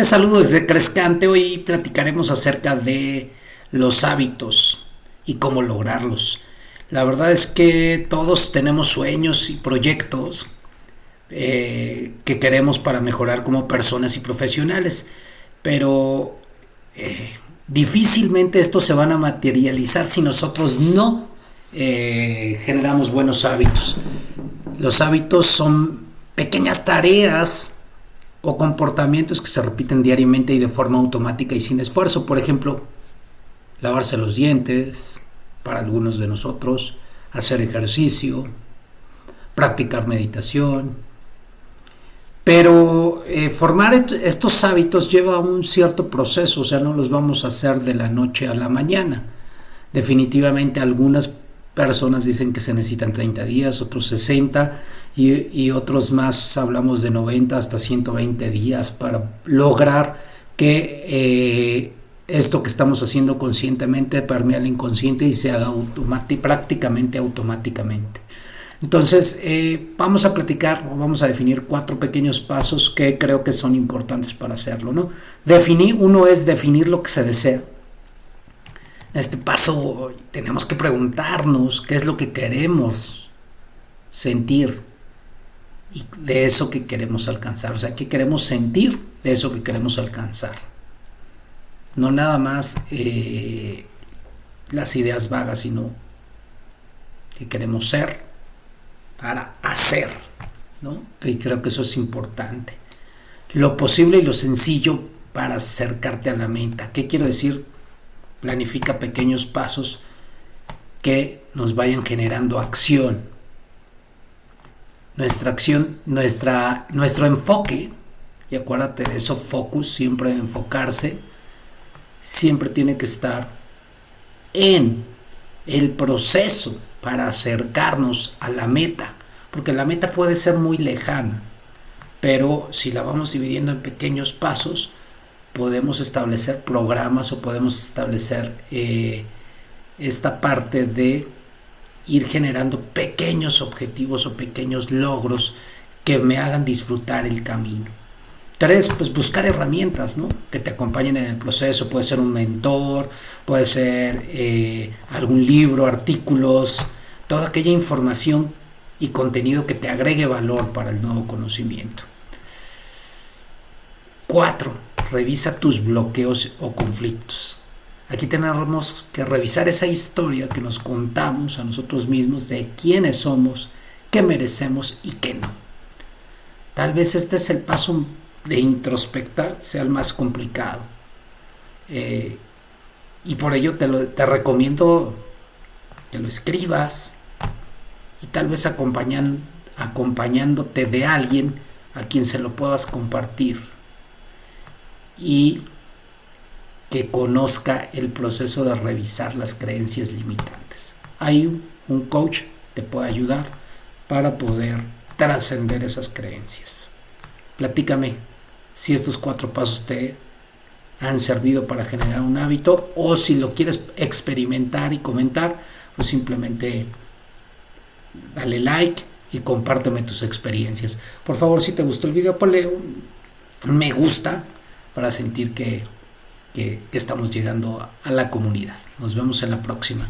Te saludo desde Crescante. Hoy platicaremos acerca de los hábitos y cómo lograrlos. La verdad es que todos tenemos sueños y proyectos eh, que queremos para mejorar como personas y profesionales, pero eh, difícilmente estos se van a materializar si nosotros no eh, generamos buenos hábitos. Los hábitos son pequeñas tareas o comportamientos que se repiten diariamente y de forma automática y sin esfuerzo. Por ejemplo, lavarse los dientes, para algunos de nosotros, hacer ejercicio, practicar meditación. Pero eh, formar estos hábitos lleva un cierto proceso, o sea, no los vamos a hacer de la noche a la mañana. Definitivamente algunas personas dicen que se necesitan 30 días, otros 60 y, otros más hablamos de 90 hasta 120 días para lograr que eh, esto que estamos haciendo conscientemente permea al inconsciente y se haga prácticamente automáticamente. Entonces, eh, vamos a platicar o vamos a definir cuatro pequeños pasos que creo que son importantes para hacerlo. ¿no? Definir, uno es definir lo que se desea. Este paso tenemos que preguntarnos qué es lo que queremos sentir, y de eso que queremos alcanzar, o sea, qué queremos sentir de eso que queremos alcanzar. No nada más eh, las ideas vagas, sino que queremos ser para hacer, ¿no? Y creo que eso es importante. Lo posible y lo sencillo para acercarte a la meta. ¿Qué quiero decir? Planifica pequeños pasos que nos vayan generando acción. Nuestra acción, nuestra, nuestro enfoque, y acuérdate de eso, focus, siempre enfocarse, siempre tiene que estar en el proceso para acercarnos a la meta, porque la meta puede ser muy lejana, pero si la vamos dividiendo en pequeños pasos, podemos establecer programas o podemos establecer eh, esta parte de ir generando pequeños objetivos o pequeños logros que me hagan disfrutar el camino. Tres, pues buscar herramientas ¿no? que te acompañen en el proceso. Puede ser un mentor, puede ser eh, algún libro, artículos, toda aquella información y contenido que te agregue valor para el nuevo conocimiento. Cuatro, revisa tus bloqueos o conflictos. Aquí tenemos que revisar esa historia que nos contamos a nosotros mismos de quiénes somos, qué merecemos y qué no. Tal vez este es el paso de introspectar, sea el más complicado. Eh, y por ello te, te recomiendo que lo escribas y tal vez acompañándote de alguien a quien se lo puedas compartir. Y que conozca el proceso de revisar las creencias limitantes. Hay un coach que te puede ayudar para poder trascender esas creencias. Platícame si estos cuatro pasos te han servido para generar un hábito o si lo quieres experimentar y comentar, pues simplemente dale like y compárteme tus experiencias. Por favor, si te gustó el video, ponle un me gusta para sentir que que, estamos llegando a la comunidad. Nos vemos en la próxima.